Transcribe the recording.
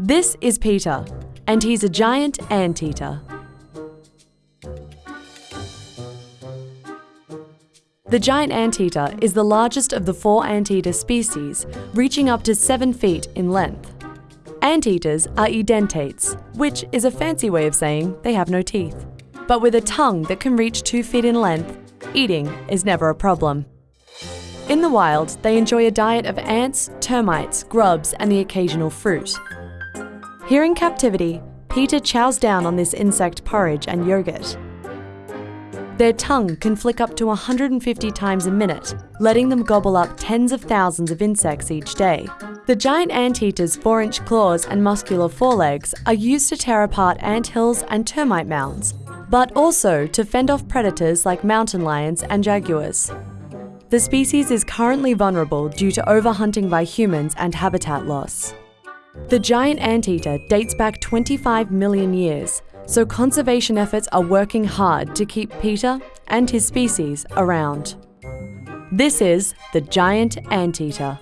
This is Peter, and he's a giant anteater. The giant anteater is the largest of the four anteater species, reaching up to 7 feet in length. Anteaters are edentates, which is a fancy way of saying they have no teeth. But with a tongue that can reach 2 feet in length, eating is never a problem. In the wild, they enjoy a diet of ants, termites, grubs, and the occasional fruit. Here in captivity, Peter chows down on this insect porridge and yogurt. Their tongue can flick up to 150 times a minute, letting them gobble up tens of thousands of insects each day. The giant anteater's 4 inch claws and muscular forelegs are used to tear apart ant hills and termite mounds, but also to fend off predators like mountain lions and jaguars. The species is currently vulnerable due to overhunting by humans and habitat loss. The giant anteater dates back 25 million years, so conservation efforts are working hard to keep Peter and his species around. This is the giant anteater.